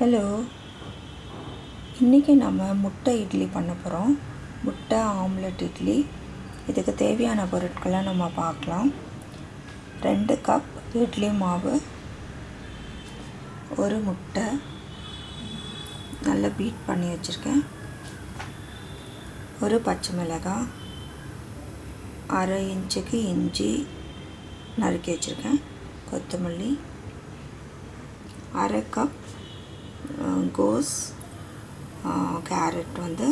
Hello இன்றைக்கி நம்ம முட்டை இட்லி பண்ண போகிறோம் முட்டை ஆம்லெட் இட்லி. இதுக்கு தேவையான பொருட்களை நம்ம பார்க்கலாம். ரெண்டு கப் இட்லி மாவு ஒரு முட்டை. நல்லா பீட் பண்ணி வச்சுருக்கேன். ஒரு பச்சை மிளகாய் அரை இன்ச்சுக்கு இஞ்சி நறுக்கி வச்சுருக்கேன். கொத்தமல்லி அரை கப் கோஸ் கேரட் வந்து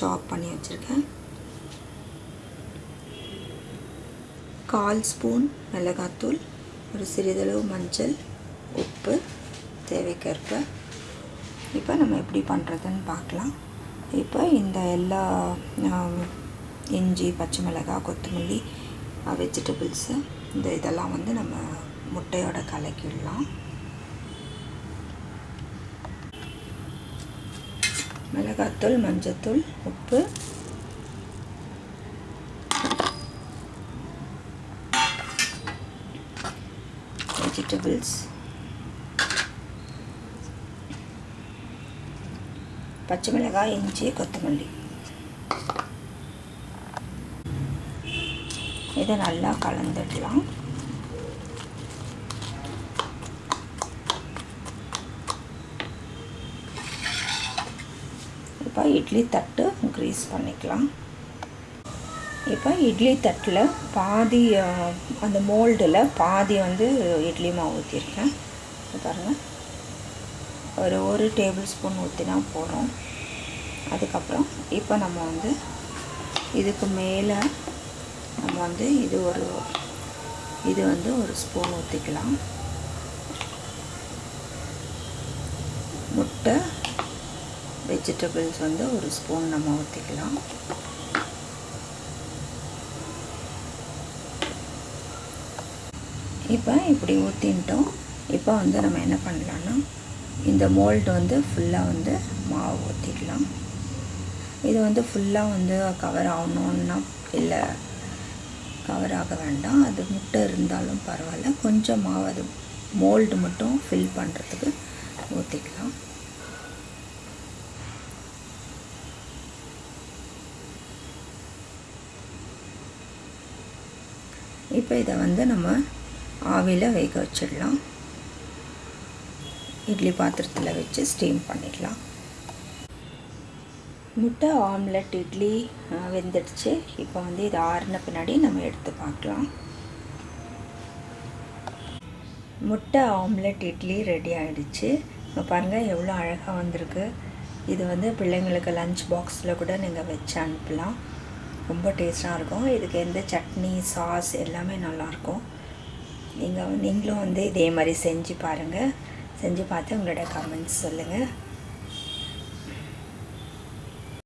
சாப் பண்ணி வச்சுருக்கேன். கால் ஸ்பூன் மிளகாத்தூள் ஒரு சிறிதளவு மஞ்சள் உப்பு தேவைக்கேற்ப. இப்போ நம்ம எப்படி பண்ணுறதுன்னு பார்க்கலாம். இப்போ இந்த எல்லா இஞ்சி பச்சை மிளகாய் கொத்தமல்லி வெஜிடபிள்ஸு இந்த இதெல்லாம் வந்து நம்ம முட்டையோட கலக்கிடலாம். மிளகாத்தூள் மஞ்சத்தூள் உப்பு. வெஜிடபிள்ஸ் பச்சை மிளகாய் இஞ்சி கொத்தமல்லி. இதை நல்லா கலந்துடலாம். இப்போ இட்லி தட்டு க்ரீஸ் பண்ணிக்கலாம். இப்போ இட்லி தட்டில் பாதி அந்த மோல்டில் பாதி வந்து இட்லி மாவு ஊற்றிருக்கேன் பாருங்கள் ஒரு ஒரு டேபிள் ஸ்பூன் ஊற்றினா போகிறோம் அதுக்கப்புறம் இப்போ நம்ம வந்து இதுக்கு மேலே நம்ம வந்து இது ஒரு இது வந்து ஒரு ஸ்பூன் ஊற்றிக்கலாம் முட்டை வெஜிடபிள்ஸ் வந்து ஒரு ஸ்பூன் நம்ம ஊற்றிக்கலாம் இப்போ இப்படி ஊற்றின்ட்டோம் இப்போ வந்து நம்ம என்ன பண்ணலான்னா இந்த மோல்டு வந்து ஃபுல்லாக வந்து மாவு ஊற்றிக்கலாம் இது வந்து ஃபுல்லாக வந்து கவர் ஆகணுன்னா இல்லை கவர் ஆக வேண்டாம். அது முட்டை இருந்தாலும் பரவாயில்ல. கொஞ்சம் மாவு அது மோல்டு மட்டும் ஃபில் பண்ணுறதுக்கு ஊற்றிக்கலாம் இப்போ இதை வந்து நம்ம ஆவியில் வேக வச்சிடலாம். இட்லி பாத்திரத்தில் வச்சு ஸ்டீம் பண்ணிடலாம். முட்டை ஆம்லெட் இட்லி வெந்துடுச்சு. இப்போ வந்து இது ஆறின பின்னாடி நம்ம எடுத்து பார்க்கலாம். முட்டை ஆம்லெட் இட்லி ரெடி ஆகிடுச்சு இப்போ பாருங்கள் எவ்வளோ அழகாக வந்திருக்கு. இது வந்து பிள்ளைங்களுக்கு லஞ்ச் பாக்ஸில் கூட நீங்கள் வச்சு அனுப்பலாம். ரொம்ப டேஸ்ட்டாக இருக்கும். இதுக்கு எந்த சட்னி சாஸ் எல்லாமே நல்லாயிருக்கும். நீங்கள் நீங்களும் வந்து இதே மாதிரி செஞ்சு பாருங்கள் செஞ்சு பார்த்து உங்களோட கமெண்ட்ஸ் சொல்லுங்கள்